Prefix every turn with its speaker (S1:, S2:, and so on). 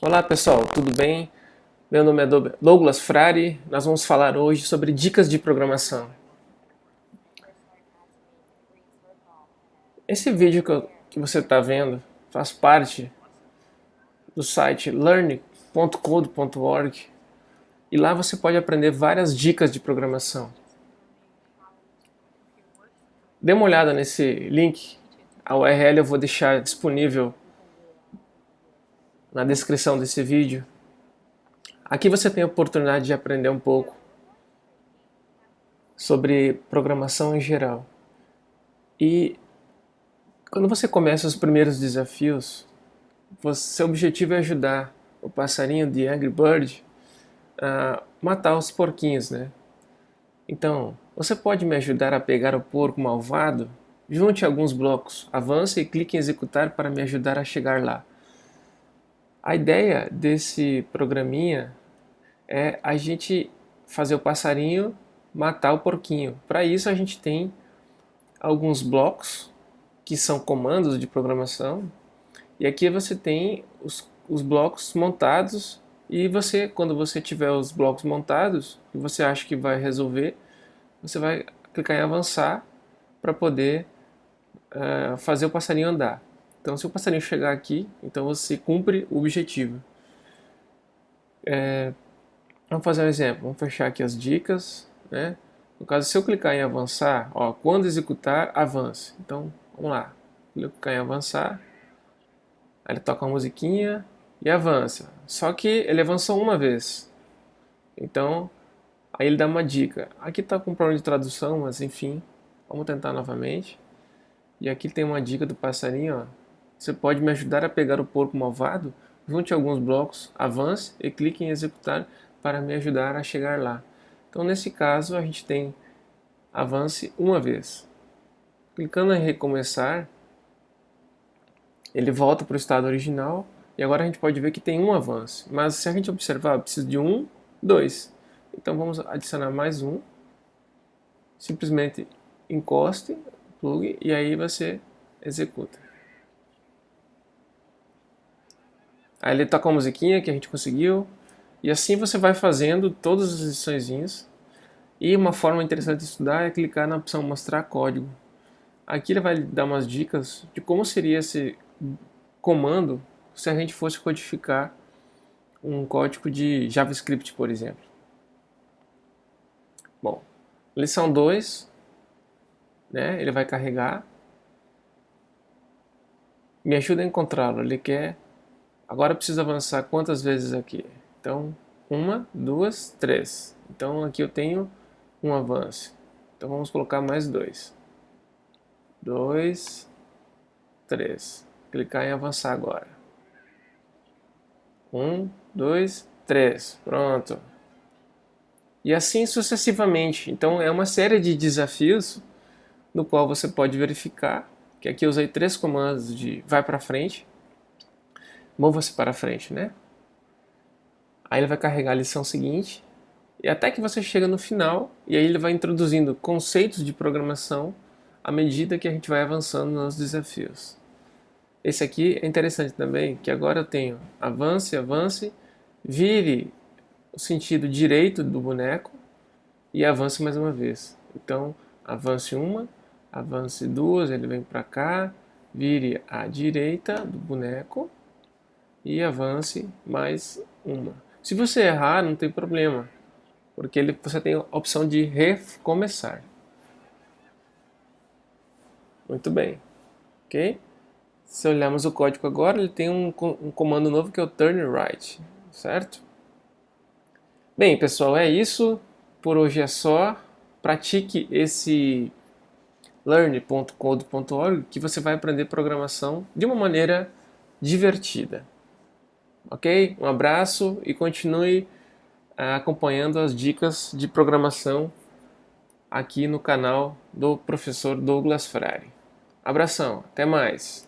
S1: Olá pessoal, tudo bem? Meu nome é Douglas Frari, nós vamos falar hoje sobre dicas de programação. Esse vídeo que, eu, que você está vendo faz parte do site learn.code.org e lá você pode aprender várias dicas de programação. Dê uma olhada nesse link, a URL eu vou deixar disponível na descrição desse vídeo. Aqui você tem a oportunidade de aprender um pouco sobre programação em geral. E quando você começa os primeiros desafios, seu objetivo é ajudar o passarinho de Angry Bird a matar os porquinhos, né? Então, você pode me ajudar a pegar o porco malvado? Junte alguns blocos, avance e clique em executar para me ajudar a chegar lá. A ideia desse programinha é a gente fazer o passarinho matar o porquinho. Para isso a gente tem alguns blocos que são comandos de programação e aqui você tem os, os blocos montados e você, quando você tiver os blocos montados e você acha que vai resolver, você vai clicar em avançar para poder uh, fazer o passarinho andar. Então, se o passarinho chegar aqui, então você cumpre o objetivo. É, vamos fazer um exemplo. Vamos fechar aqui as dicas. Né? No caso, se eu clicar em avançar, ó, quando executar, avance. Então, vamos lá. Clicar em avançar. Aí ele toca uma musiquinha e avança. Só que ele avançou uma vez. Então, aí ele dá uma dica. Aqui está com problema de tradução, mas enfim. Vamos tentar novamente. E aqui tem uma dica do passarinho, ó. Você pode me ajudar a pegar o porco malvado? Junte alguns blocos, avance e clique em executar para me ajudar a chegar lá. Então nesse caso a gente tem avance uma vez. Clicando em recomeçar, ele volta para o estado original e agora a gente pode ver que tem um avanço. Mas se a gente observar, precisa de um, dois. Então vamos adicionar mais um. Simplesmente encoste, plug e aí você executa. Aí ele toca a musiquinha que a gente conseguiu. E assim você vai fazendo todas as liçõezinhas. E uma forma interessante de estudar é clicar na opção mostrar código. Aqui ele vai dar umas dicas de como seria esse comando se a gente fosse codificar um código de JavaScript, por exemplo. Bom, lição 2, né, ele vai carregar. Me ajuda a encontrá-lo, ele quer Agora preciso avançar quantas vezes aqui? Então, uma, duas, três. Então aqui eu tenho um avanço. Então vamos colocar mais dois. Dois, três. Clicar em avançar agora. Um, dois, três. Pronto. E assim sucessivamente. Então é uma série de desafios no qual você pode verificar que aqui eu usei três comandos de vai para frente, mova-se para frente, né? Aí ele vai carregar a lição seguinte, e até que você chega no final, e aí ele vai introduzindo conceitos de programação à medida que a gente vai avançando nos desafios. Esse aqui é interessante também, que agora eu tenho avance, avance, vire o sentido direito do boneco e avance mais uma vez. Então, avance uma, avance duas, ele vem para cá, vire à direita do boneco e avance mais uma. Se você errar, não tem problema, porque ele, você tem a opção de recomeçar. Muito bem, ok? Se olharmos o código agora, ele tem um, um comando novo que é o turn right, certo? Bem, pessoal, é isso. Por hoje é só. Pratique esse learn.code.org que você vai aprender programação de uma maneira divertida. Ok? Um abraço e continue uh, acompanhando as dicas de programação aqui no canal do professor Douglas Frari. Abração, até mais!